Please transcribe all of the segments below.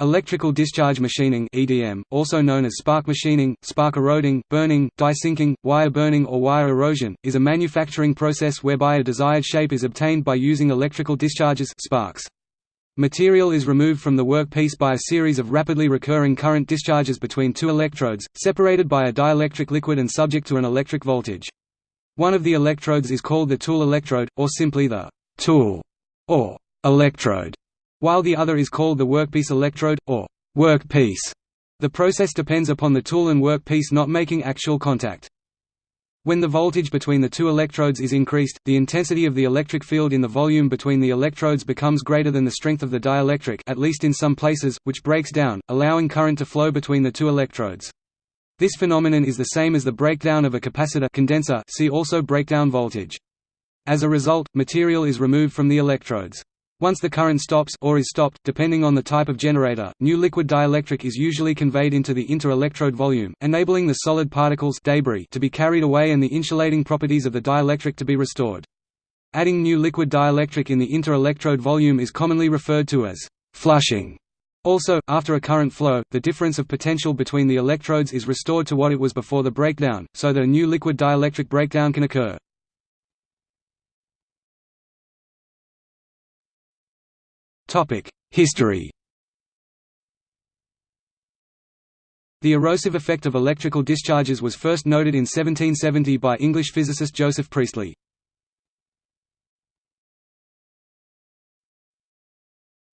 Electrical discharge machining (EDM), also known as spark machining, spark eroding, burning, die sinking, wire burning or wire erosion, is a manufacturing process whereby a desired shape is obtained by using electrical discharges sparks. Material is removed from the workpiece by a series of rapidly recurring current discharges between two electrodes, separated by a dielectric liquid and subject to an electric voltage. One of the electrodes is called the tool electrode, or simply the tool or electrode while the other is called the workpiece electrode, or workpiece. The process depends upon the tool and workpiece not making actual contact. When the voltage between the two electrodes is increased, the intensity of the electric field in the volume between the electrodes becomes greater than the strength of the dielectric at least in some places, which breaks down, allowing current to flow between the two electrodes. This phenomenon is the same as the breakdown of a capacitor condenser see also breakdown voltage. As a result, material is removed from the electrodes. Once the current stops or is stopped, depending on the type of generator, new liquid dielectric is usually conveyed into the inter-electrode volume, enabling the solid particles debris to be carried away and the insulating properties of the dielectric to be restored. Adding new liquid dielectric in the inter-electrode volume is commonly referred to as flushing. Also, after a current flow, the difference of potential between the electrodes is restored to what it was before the breakdown, so that a new liquid dielectric breakdown can occur. History The erosive effect of electrical discharges was first noted in 1770 by English physicist Joseph Priestley.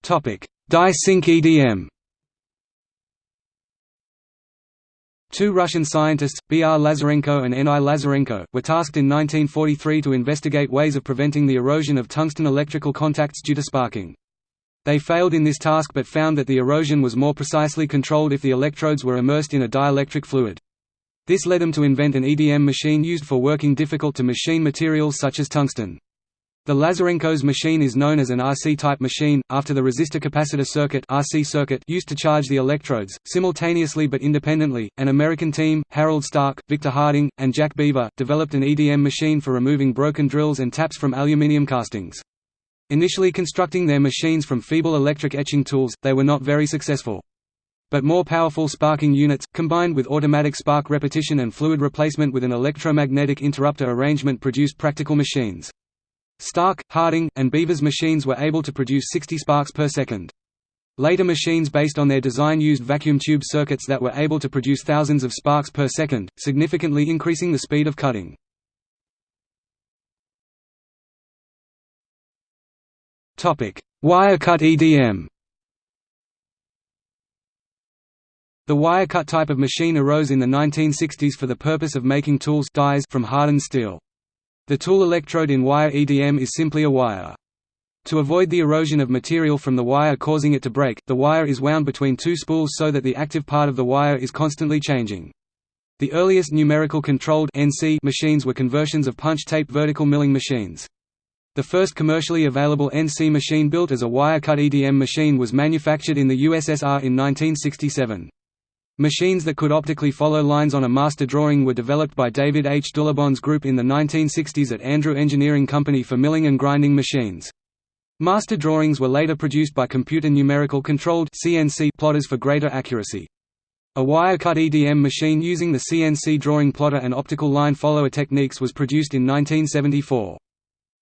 Die-Sink EDM Two Russian scientists, B. R. Lazarenko and N. I. Lazarenko, were tasked in 1943 to investigate ways of preventing the erosion of tungsten electrical contacts due to sparking. They failed in this task but found that the erosion was more precisely controlled if the electrodes were immersed in a dielectric fluid. This led them to invent an EDM machine used for working difficult-to-machine materials such as tungsten. The Lazarenko's machine is known as an RC-type machine, after the resistor-capacitor circuit, RC circuit used to charge the electrodes. Simultaneously but independently, an American team, Harold Stark, Victor Harding, and Jack Beaver, developed an EDM machine for removing broken drills and taps from aluminium castings. Initially constructing their machines from feeble electric etching tools, they were not very successful. But more powerful sparking units, combined with automatic spark repetition and fluid replacement with an electromagnetic interrupter arrangement produced practical machines. Stark, Harding, and Beaver's machines were able to produce 60 sparks per second. Later machines based on their design used vacuum tube circuits that were able to produce thousands of sparks per second, significantly increasing the speed of cutting. Wire-cut EDM The wire-cut type of machine arose in the 1960s for the purpose of making tools dies from hardened steel. The tool electrode in wire EDM is simply a wire. To avoid the erosion of material from the wire causing it to break, the wire is wound between two spools so that the active part of the wire is constantly changing. The earliest numerical controlled NC machines were conversions of punch tape vertical milling machines. The first commercially available NC machine built as a wire-cut EDM machine was manufactured in the USSR in 1967. Machines that could optically follow lines on a master drawing were developed by David H. Dulebohn's group in the 1960s at Andrew Engineering Company for milling and grinding machines. Master drawings were later produced by computer numerical controlled CNC plotters for greater accuracy. A wire-cut EDM machine using the CNC drawing plotter and optical line follower techniques was produced in 1974.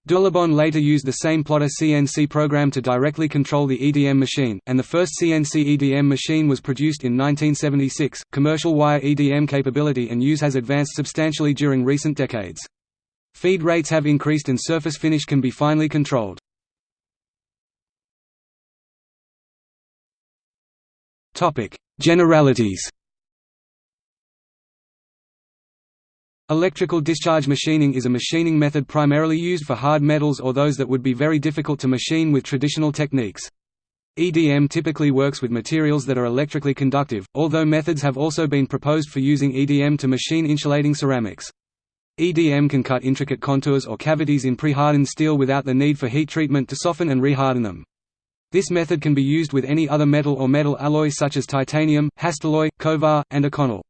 Dulebohn later used the same plotter CNC program to directly control the EDM machine, and the first CNC EDM machine was produced in 1976. Commercial wire EDM capability and use has advanced substantially during recent decades. Feed rates have increased and surface finish can be finely controlled. Topic: Generalities. Electrical discharge machining is a machining method primarily used for hard metals or those that would be very difficult to machine with traditional techniques. EDM typically works with materials that are electrically conductive, although methods have also been proposed for using EDM to machine insulating ceramics. EDM can cut intricate contours or cavities in pre-hardened steel without the need for heat treatment to soften and reharden them. This method can be used with any other metal or metal alloy such as titanium, Hastelloy, Kovar, and Inconel.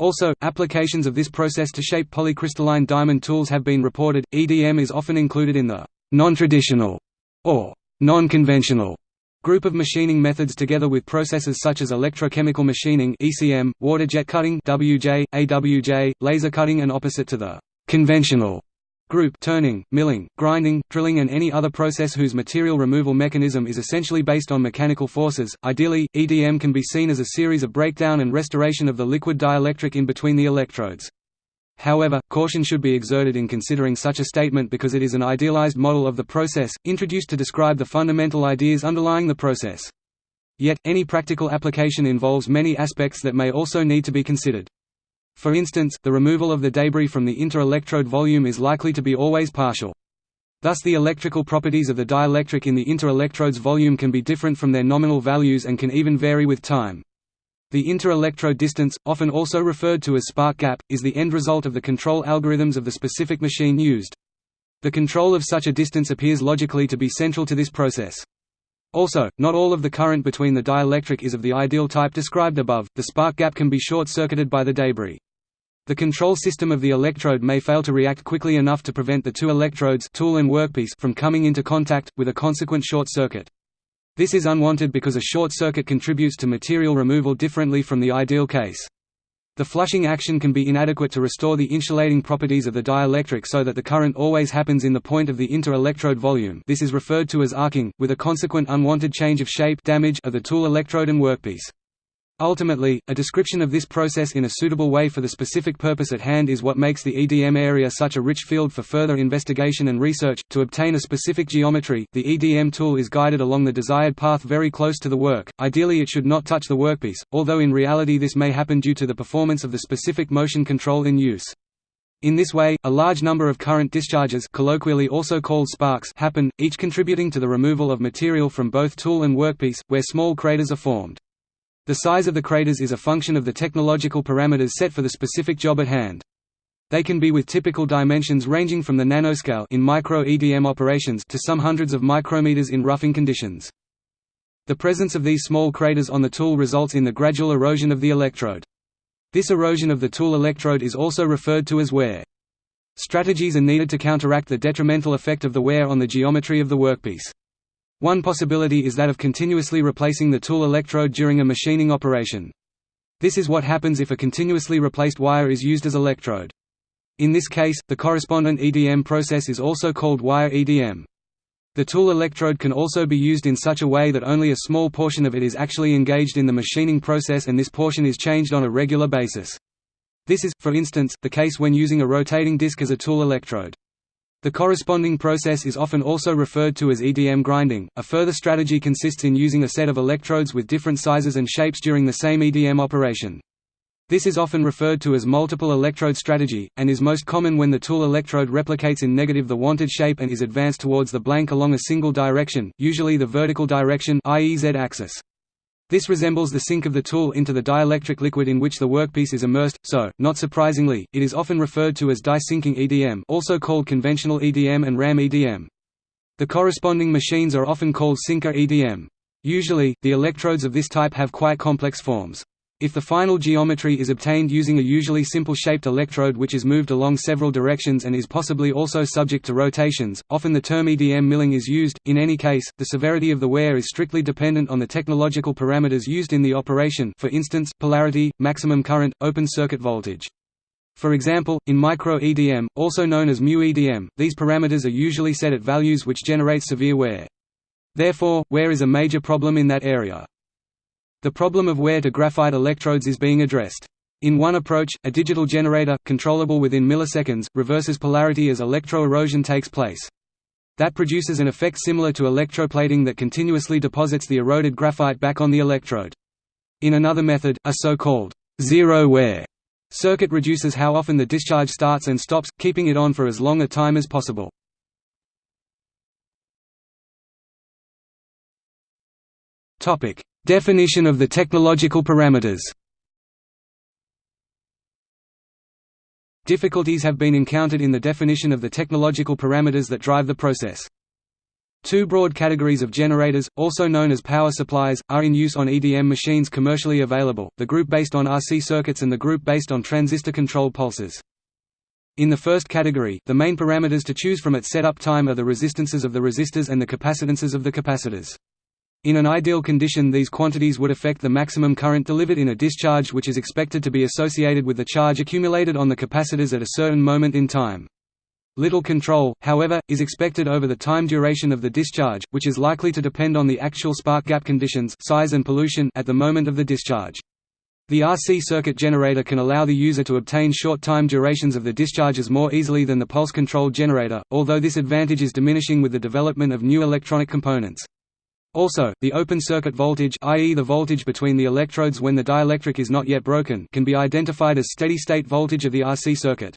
Also, applications of this process to shape polycrystalline diamond tools have been reported. EDM is often included in the non-traditional or non-conventional Group of machining methods together with processes such as electrochemical machining (ECM), water jet cutting (WJ), AWJ, laser cutting and opposite to the conventional group turning, milling, grinding, drilling and any other process whose material removal mechanism is essentially based on mechanical forces. Ideally, EDM can be seen as a series of breakdown and restoration of the liquid dielectric in between the electrodes. However, caution should be exerted in considering such a statement because it is an idealized model of the process, introduced to describe the fundamental ideas underlying the process. Yet, any practical application involves many aspects that may also need to be considered. For instance, the removal of the debris from the inter-electrode volume is likely to be always partial. Thus the electrical properties of the dielectric in the inter-electrode's volume can be different from their nominal values and can even vary with time. The inter-electrode distance, often also referred to as spark gap, is the end result of the control algorithms of the specific machine used. The control of such a distance appears logically to be central to this process. Also, not all of the current between the dielectric is of the ideal type described above, the spark gap can be short-circuited by the debris. The control system of the electrode may fail to react quickly enough to prevent the two electrodes tool and workpiece from coming into contact, with a consequent short circuit. This is unwanted because a short circuit contributes to material removal differently from the ideal case. The flushing action can be inadequate to restore the insulating properties of the dielectric so that the current always happens in the point of the inter-electrode volume this is referred to as arcing, with a consequent unwanted change of shape damage of the tool electrode and workpiece. Ultimately, a description of this process in a suitable way for the specific purpose at hand is what makes the EDM area such a rich field for further investigation and research. To obtain a specific geometry, the EDM tool is guided along the desired path very close to the work. Ideally, it should not touch the workpiece, although in reality this may happen due to the performance of the specific motion control in use. In this way, a large number of current discharges colloquially also called sparks happen, each contributing to the removal of material from both tool and workpiece, where small craters are formed. The size of the craters is a function of the technological parameters set for the specific job at hand. They can be with typical dimensions ranging from the nanoscale in micro-EDM operations to some hundreds of micrometers in roughing conditions. The presence of these small craters on the tool results in the gradual erosion of the electrode. This erosion of the tool electrode is also referred to as wear. Strategies are needed to counteract the detrimental effect of the wear on the geometry of the workpiece. One possibility is that of continuously replacing the tool electrode during a machining operation. This is what happens if a continuously replaced wire is used as electrode. In this case, the correspondent EDM process is also called wire EDM. The tool electrode can also be used in such a way that only a small portion of it is actually engaged in the machining process and this portion is changed on a regular basis. This is, for instance, the case when using a rotating disc as a tool electrode. The corresponding process is often also referred to as EDM grinding. A further strategy consists in using a set of electrodes with different sizes and shapes during the same EDM operation. This is often referred to as multiple electrode strategy, and is most common when the tool electrode replicates in negative the wanted shape and is advanced towards the blank along a single direction, usually the vertical direction i.e. z-axis. This resembles the sink of the tool into the dielectric liquid in which the workpiece is immersed, so, not surprisingly, it is often referred to as die-sinking EDM also called conventional EDM and RAM EDM. The corresponding machines are often called sinker EDM. Usually, the electrodes of this type have quite complex forms. If the final geometry is obtained using a usually simple-shaped electrode which is moved along several directions and is possibly also subject to rotations, often the term EDM milling is used. In any case, the severity of the wear is strictly dependent on the technological parameters used in the operation for instance, polarity, maximum current, open circuit voltage. For example, in micro-EDM, also known as mu-EDM, these parameters are usually set at values which generate severe wear. Therefore, wear is a major problem in that area. The problem of wear to graphite electrodes is being addressed. In one approach, a digital generator, controllable within milliseconds, reverses polarity as electro-erosion takes place. That produces an effect similar to electroplating that continuously deposits the eroded graphite back on the electrode. In another method, a so-called zero wear circuit reduces how often the discharge starts and stops, keeping it on for as long a time as possible. Topic: Definition of the technological parameters Difficulties have been encountered in the definition of the technological parameters that drive the process. Two broad categories of generators, also known as power supplies, are in use on EDM machines commercially available, the group based on RC circuits and the group based on transistor-controlled pulses. In the first category, the main parameters to choose from at setup time are the resistances of the resistors and the capacitances of the capacitors. In an ideal condition these quantities would affect the maximum current delivered in a discharge which is expected to be associated with the charge accumulated on the capacitors at a certain moment in time. Little control, however, is expected over the time duration of the discharge, which is likely to depend on the actual spark gap conditions size and pollution at the moment of the discharge. The RC circuit generator can allow the user to obtain short time durations of the discharges more easily than the pulse-controlled generator, although this advantage is diminishing with the development of new electronic components. Also, the open circuit voltage i.e. the voltage between the electrodes when the dielectric is not yet broken can be identified as steady-state voltage of the RC circuit.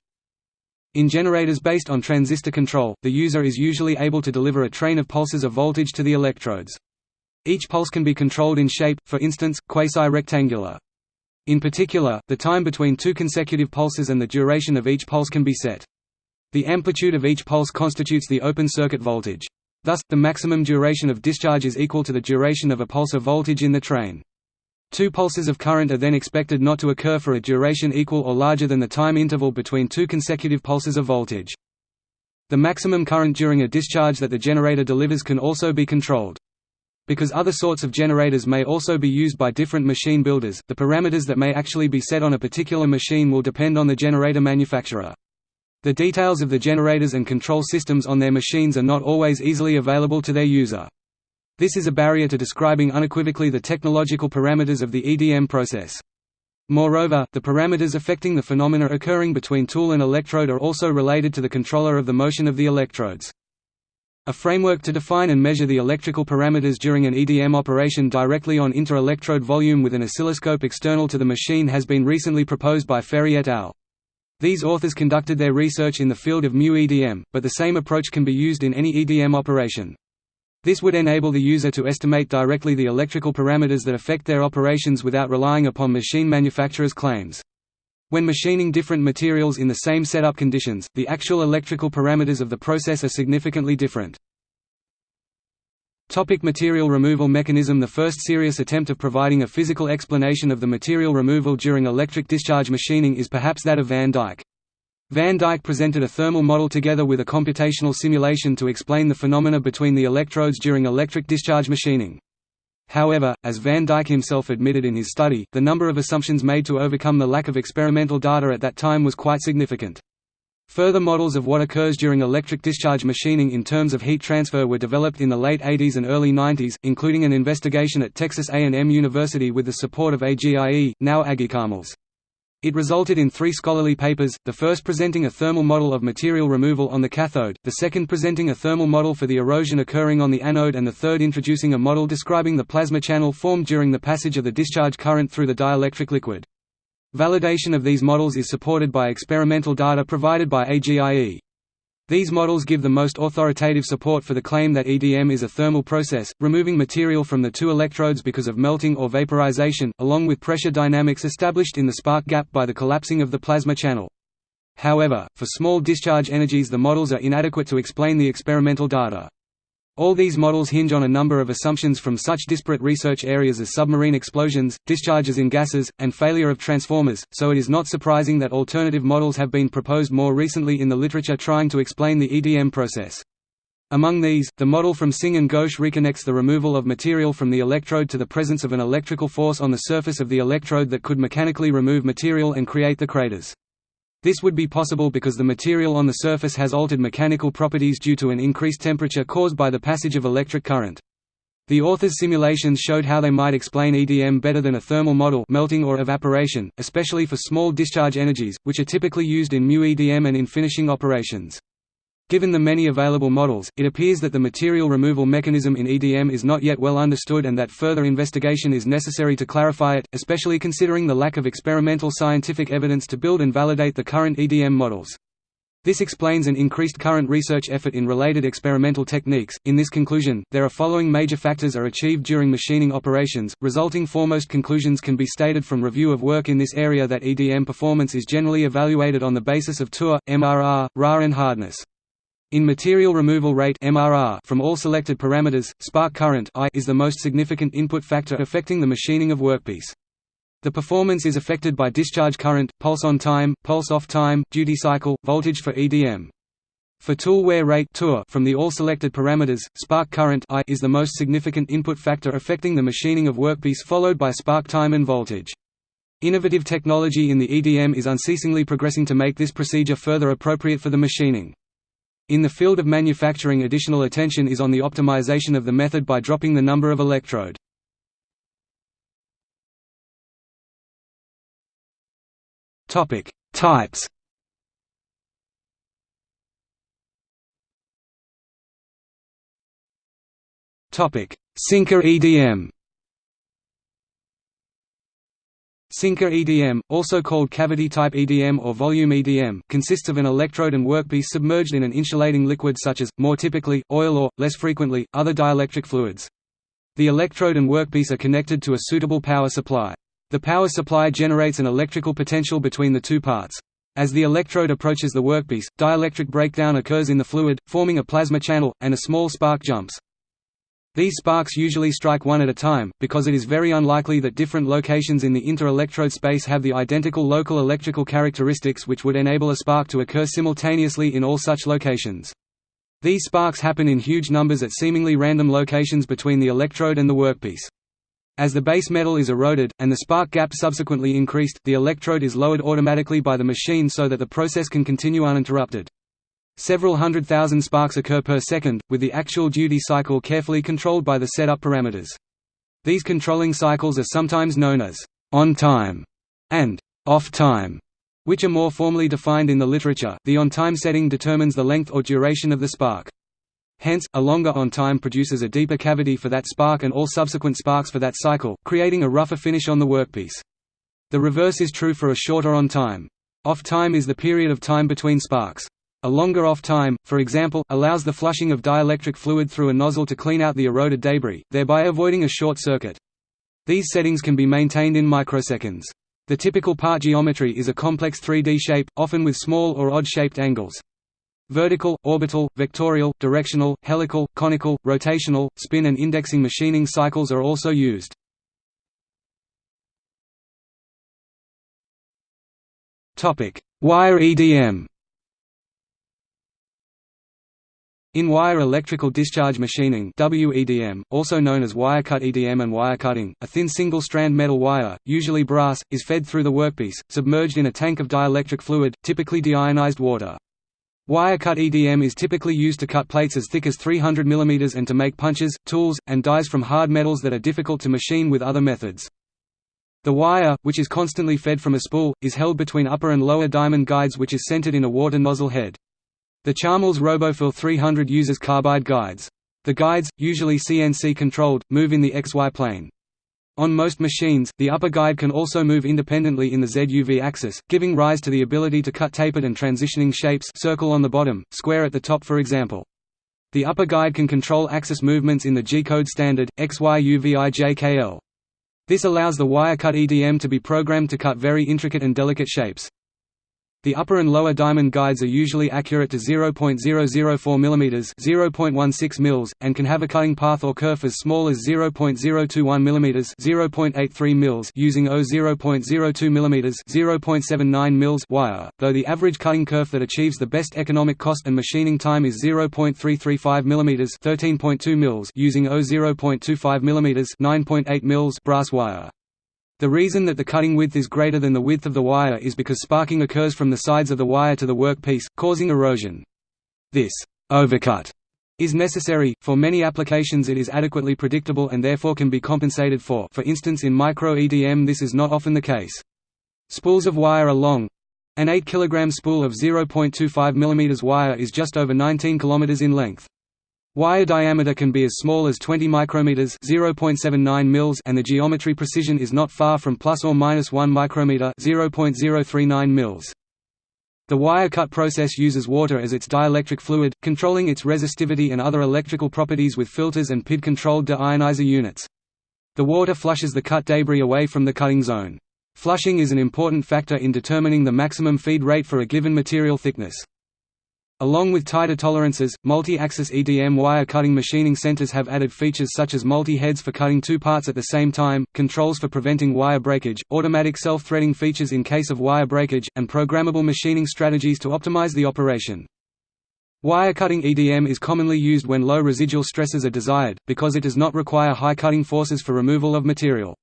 In generators based on transistor control, the user is usually able to deliver a train of pulses of voltage to the electrodes. Each pulse can be controlled in shape, for instance, quasi-rectangular. In particular, the time between two consecutive pulses and the duration of each pulse can be set. The amplitude of each pulse constitutes the open circuit voltage. Thus, the maximum duration of discharge is equal to the duration of a pulse of voltage in the train. Two pulses of current are then expected not to occur for a duration equal or larger than the time interval between two consecutive pulses of voltage. The maximum current during a discharge that the generator delivers can also be controlled. Because other sorts of generators may also be used by different machine builders, the parameters that may actually be set on a particular machine will depend on the generator manufacturer. The details of the generators and control systems on their machines are not always easily available to their user. This is a barrier to describing unequivocally the technological parameters of the EDM process. Moreover, the parameters affecting the phenomena occurring between tool and electrode are also related to the controller of the motion of the electrodes. A framework to define and measure the electrical parameters during an EDM operation directly on inter-electrode volume with an oscilloscope external to the machine has been recently proposed by Ferri et al. These authors conducted their research in the field of mu-EDM, but the same approach can be used in any EDM operation. This would enable the user to estimate directly the electrical parameters that affect their operations without relying upon machine manufacturers' claims. When machining different materials in the same setup conditions, the actual electrical parameters of the process are significantly different. Topic material removal mechanism The first serious attempt of providing a physical explanation of the material removal during electric discharge machining is perhaps that of Van Dijck. Van Dijck presented a thermal model together with a computational simulation to explain the phenomena between the electrodes during electric discharge machining. However, as Van Dijck himself admitted in his study, the number of assumptions made to overcome the lack of experimental data at that time was quite significant. Further models of what occurs during electric discharge machining in terms of heat transfer were developed in the late 80s and early 90s, including an investigation at Texas A&M University with the support of AGIE, now AgieCharmilles. It resulted in three scholarly papers, the first presenting a thermal model of material removal on the cathode, the second presenting a thermal model for the erosion occurring on the anode and the third introducing a model describing the plasma channel formed during the passage of the discharge current through the dielectric liquid. Validation of these models is supported by experimental data provided by AGIE. These models give the most authoritative support for the claim that EDM is a thermal process, removing material from the two electrodes because of melting or vaporization, along with pressure dynamics established in the spark gap by the collapsing of the plasma channel. However, for small discharge energies the models are inadequate to explain the experimental data. All these models hinge on a number of assumptions from such disparate research areas as submarine explosions, discharges in gases, and failure of transformers, so it is not surprising that alternative models have been proposed more recently in the literature trying to explain the EDM process. Among these, the model from Singh and Ghosh reconnects the removal of material from the electrode to the presence of an electrical force on the surface of the electrode that could mechanically remove material and create the craters. This would be possible because the material on the surface has altered mechanical properties due to an increased temperature caused by the passage of electric current. The authors' simulations showed how they might explain EDM better than a thermal model melting or evaporation, especially for small discharge energies, which are typically used in mu-EDM and in finishing operations. Given the many available models, it appears that the material removal mechanism in EDM is not yet well understood and that further investigation is necessary to clarify it, especially considering the lack of experimental scientific evidence to build and validate the current EDM models. This explains an increased current research effort in related experimental techniques. In this conclusion, there are following major factors are achieved during machining operations. Resulting foremost conclusions can be stated from review of work in this area that EDM performance is generally evaluated on the basis of Tour, MRR, RA and hardness. In material removal rate MRR from all selected parameters, spark current I is the most significant input factor affecting the machining of workpiece. The performance is affected by discharge current, pulse on time, pulse off time, duty cycle, voltage for EDM. For tool wear rate from the all selected parameters, spark current I is the most significant input factor affecting the machining of workpiece followed by spark time and voltage. Innovative technology in the EDM is unceasingly progressing to make this procedure further appropriate for the machining. In the field of manufacturing additional attention is on the optimization of the method by dropping the number of electrode. Types Sinker EDM. Sinker EDM, also called cavity-type EDM or volume EDM, consists of an electrode and workpiece submerged in an insulating liquid such as, more typically, oil or, less frequently, other dielectric fluids. The electrode and workpiece are connected to a suitable power supply. The power supply generates an electrical potential between the two parts. As the electrode approaches the workpiece, dielectric breakdown occurs in the fluid, forming a plasma channel, and a small spark jumps. These sparks usually strike one at a time, because it is very unlikely that different locations in the inter-electrode space have the identical local electrical characteristics which would enable a spark to occur simultaneously in all such locations. These sparks happen in huge numbers at seemingly random locations between the electrode and the workpiece. As the base metal is eroded, and the spark gap subsequently increased, the electrode is lowered automatically by the machine so that the process can continue uninterrupted. Several hundred thousand sparks occur per second, with the actual duty cycle carefully controlled by the setup parameters. These controlling cycles are sometimes known as on time and off time, which are more formally defined in the literature. The on time setting determines the length or duration of the spark. Hence, a longer on time produces a deeper cavity for that spark and all subsequent sparks for that cycle, creating a rougher finish on the workpiece. The reverse is true for a shorter on time. Off time is the period of time between sparks. A longer off time, for example, allows the flushing of dielectric fluid through a nozzle to clean out the eroded debris, thereby avoiding a short circuit. These settings can be maintained in microseconds. The typical part geometry is a complex 3D shape, often with small or odd-shaped angles. Vertical, orbital, vectorial, directional, helical, conical, rotational, spin and indexing machining cycles are also used. Wire EDM In wire electrical discharge machining WEDM, also known as wire cut EDM and wire cutting, a thin single-strand metal wire, usually brass, is fed through the workpiece, submerged in a tank of dielectric fluid, typically deionized water. Wire cut EDM is typically used to cut plates as thick as 300 mm and to make punches, tools, and dies from hard metals that are difficult to machine with other methods. The wire, which is constantly fed from a spool, is held between upper and lower diamond guides which is centered in a water nozzle head. The Charmilles Robofil 300 uses carbide guides. The guides, usually CNC controlled, move in the XY plane. On most machines, the upper guide can also move independently in the ZUV axis, giving rise to the ability to cut tapered and transitioning shapes circle on the bottom, square at the top for example. The upper guide can control axis movements in the G-code standard, XYUVIJKL. This allows the wire-cut EDM to be programmed to cut very intricate and delicate shapes. The upper and lower diamond guides are usually accurate to 0.004 mm (0.16 mils) and can have a cutting path or kerf as small as 0.021 mm (0.83 mils) using 0.02 mm (0.79 mils) wire, though the average cutting kerf that achieves the best economic cost and machining time is 0.335 mm (13.2 mils) using 0.25 mm (9.8 mils) brass wire. The reason that the cutting width is greater than the width of the wire is because sparking occurs from the sides of the wire to the workpiece, causing erosion. This overcut is necessary, for many applications it is adequately predictable and therefore can be compensated for for instance in micro-EDM this is not often the case. Spools of wire are long. An 8 kg spool of 0.25 mm wire is just over 19 km in length. Wire diameter can be as small as 20 micrometers (0.79 mils) and the geometry precision is not far from plus or minus 1 micrometer (0.039 mils). The wire cut process uses water as its dielectric fluid, controlling its resistivity and other electrical properties with filters and PID-controlled deionizer units. The water flushes the cut debris away from the cutting zone. Flushing is an important factor in determining the maximum feed rate for a given material thickness. Along with tighter tolerances, multi-axis EDM wire cutting machining centers have added features such as multi-heads for cutting two parts at the same time, controls for preventing wire breakage, automatic self-threading features in case of wire breakage, and programmable machining strategies to optimize the operation. Wire cutting EDM is commonly used when low residual stresses are desired, because it does not require high cutting forces for removal of material.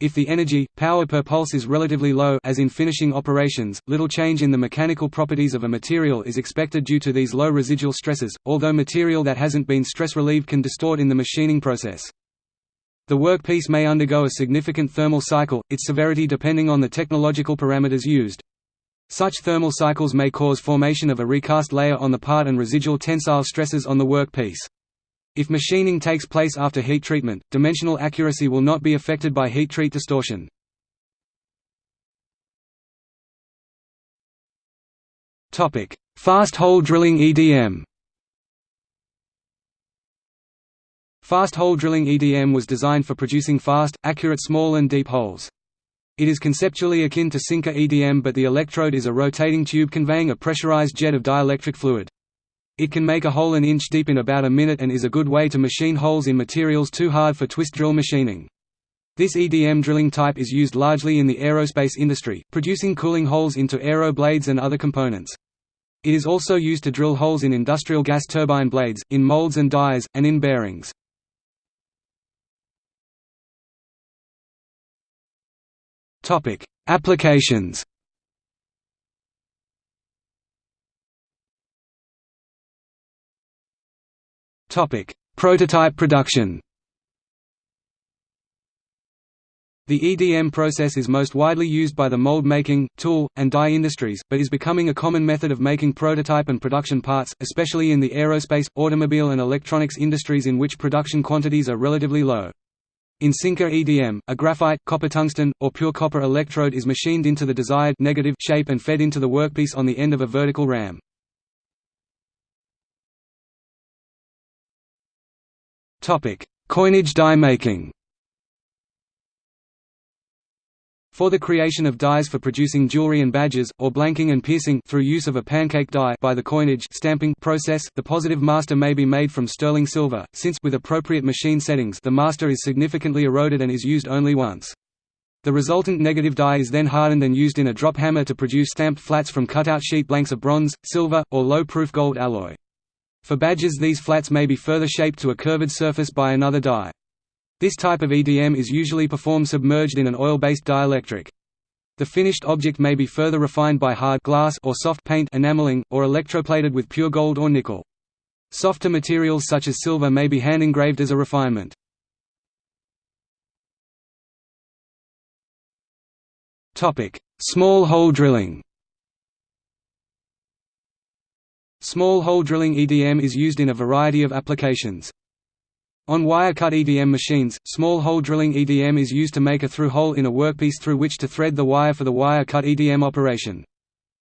If the energy, power per pulse is relatively low as in finishing operations, little change in the mechanical properties of a material is expected due to these low residual stresses, although material that hasn't been stress relieved can distort in the machining process. The workpiece may undergo a significant thermal cycle, its severity depending on the technological parameters used. Such thermal cycles may cause formation of a recast layer on the part and residual tensile stresses on the workpiece. If machining takes place after heat treatment, dimensional accuracy will not be affected by heat treat distortion. Fast hole drilling EDM Fast hole drilling EDM was designed for producing fast, accurate small and deep holes. It is conceptually akin to sinker EDM but the electrode is a rotating tube conveying a pressurized jet of dielectric fluid. It can make a hole an inch deep in about a minute and is a good way to machine holes in materials too hard for twist drill machining. This EDM drilling type is used largely in the aerospace industry, producing cooling holes into aero blades and other components. It is also used to drill holes in industrial gas turbine blades, in molds and dies, and in bearings. Applications. Topic: Prototype production. The EDM process is most widely used by the mold making, tool, and die industries, but is becoming a common method of making prototype and production parts, especially in the aerospace, automobile and electronics industries in which production quantities are relatively low. In sinker EDM, a graphite, copper tungsten, or pure copper electrode is machined into the desired negative shape and fed into the workpiece on the end of a vertical ram. Coinage die making For the creation of dies for producing jewelry and badges, or blanking and piercing through use of a pancake die by the coinage stamping process, the positive master may be made from sterling silver, since with appropriate machine settings the master is significantly eroded and is used only once. The resultant negative die is then hardened and used in a drop hammer to produce stamped flats from cutout sheet blanks of bronze, silver, or low-proof gold alloy. For badges these flats may be further shaped to a curved surface by another die. This type of EDM is usually performed submerged in an oil-based dielectric. The finished object may be further refined by hard glass or soft paint enameling, or electroplated with pure gold or nickel. Softer materials such as silver may be hand-engraved as a refinement. Small hole drilling Small hole drilling EDM is used in a variety of applications. On wire-cut EDM machines, small hole drilling EDM is used to make a through hole in a workpiece through which to thread the wire for the wire-cut EDM operation.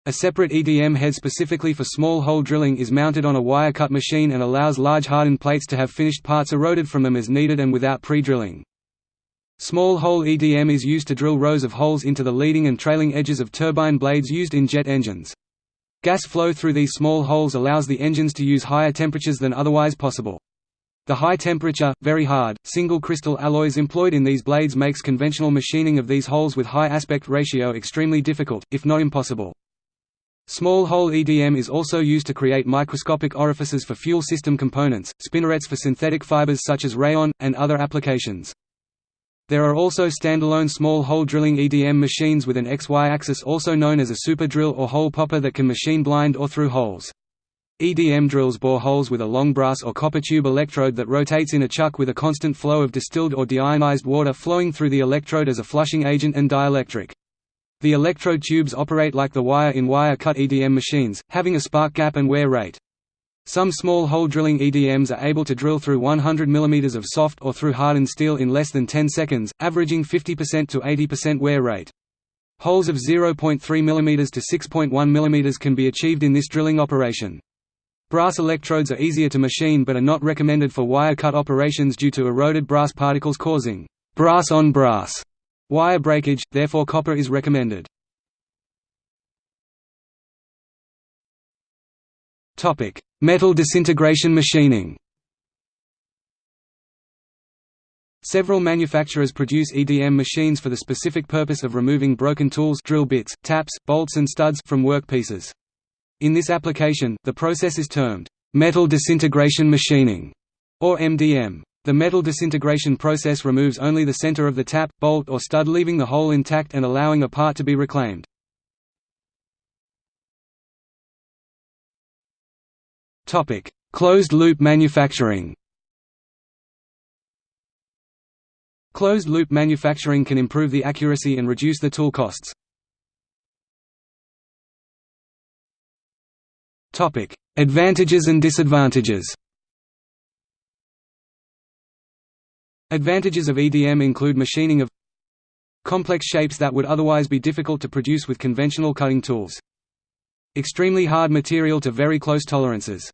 A separate EDM head specifically for small hole drilling is mounted on a wire-cut machine and allows large hardened plates to have finished parts eroded from them as needed and without pre-drilling. Small hole EDM is used to drill rows of holes into the leading and trailing edges of turbine blades used in jet engines. Gas flow through these small holes allows the engines to use higher temperatures than otherwise possible. The high temperature, very hard, single crystal alloys employed in these blades makes conventional machining of these holes with high aspect ratio extremely difficult, if not impossible. Small hole EDM is also used to create microscopic orifices for fuel system components, spinnerets for synthetic fibers such as rayon, and other applications. There are also standalone small hole drilling EDM machines with an XY axis also known as a super drill or hole popper that can machine blind or through holes. EDM drills bore holes with a long brass or copper tube electrode that rotates in a chuck with a constant flow of distilled or deionized water flowing through the electrode as a flushing agent and dielectric. The electrode tubes operate like the wire-in-wire cut EDM machines, having a spark gap and wear rate. Some small hole drilling EDMs are able to drill through 100 mm of soft or through hardened steel in less than 10 seconds, averaging 50% to 80% wear rate. Holes of 0.3 mm to 6.1 mm can be achieved in this drilling operation. Brass electrodes are easier to machine but are not recommended for wire cut operations due to eroded brass particles causing brass on brass wire breakage, therefore copper is recommended. Metal disintegration machining Several manufacturers produce EDM machines for the specific purpose of removing broken tools drill bits, taps, bolts and studs from workpieces. In this application, the process is termed metal disintegration machining, or MDM. The metal disintegration process removes only the center of the tap, bolt or stud leaving the hole intact and allowing a part to be reclaimed. Closed-loop manufacturing Closed-loop manufacturing can improve the accuracy and reduce the tool costs. Topic: Advantages and disadvantages Advantages of EDM include machining of complex shapes that would otherwise be difficult to produce with conventional cutting tools. Extremely hard material to very close tolerances.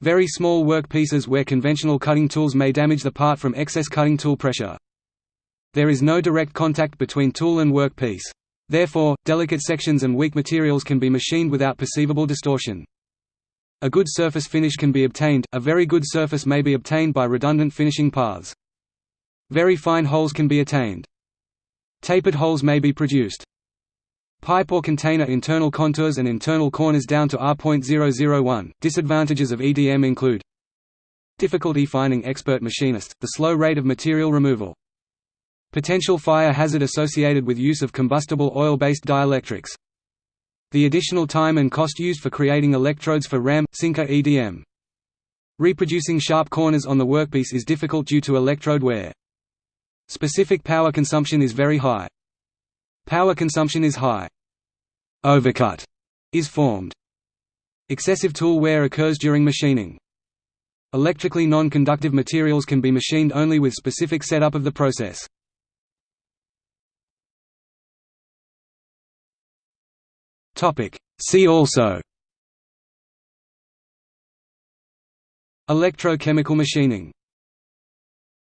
Very small work pieces where conventional cutting tools may damage the part from excess cutting tool pressure. There is no direct contact between tool and workpiece. Therefore, delicate sections and weak materials can be machined without perceivable distortion. A good surface finish can be obtained, a very good surface may be obtained by redundant finishing paths. Very fine holes can be attained. Tapered holes may be produced. Pipe or container internal contours and internal corners down to R.001. Disadvantages of EDM include Difficulty finding expert machinists, the slow rate of material removal. Potential fire hazard associated with use of combustible oil-based dielectrics. The additional time and cost used for creating electrodes for RAM, sinker EDM. Reproducing sharp corners on the workpiece is difficult due to electrode wear. Specific power consumption is very high. Power consumption is high. Overcut is formed. Excessive tool wear occurs during machining. Electrically non-conductive materials can be machined only with specific setup of the process. See also Electrochemical machining